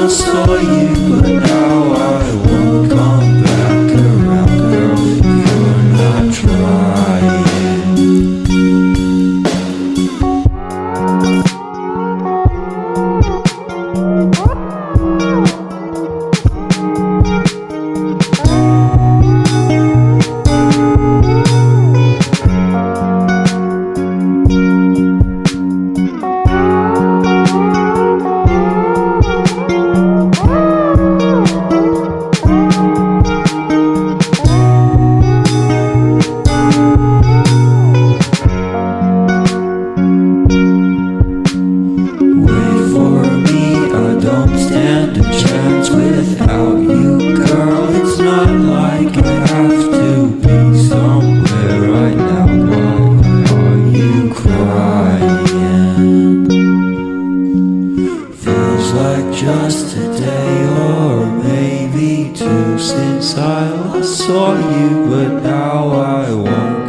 I saw you, but. Without you, girl. It's not like I have to be somewhere right now. Why are you crying? Feels like just a day or maybe two since I last saw you, but now I won't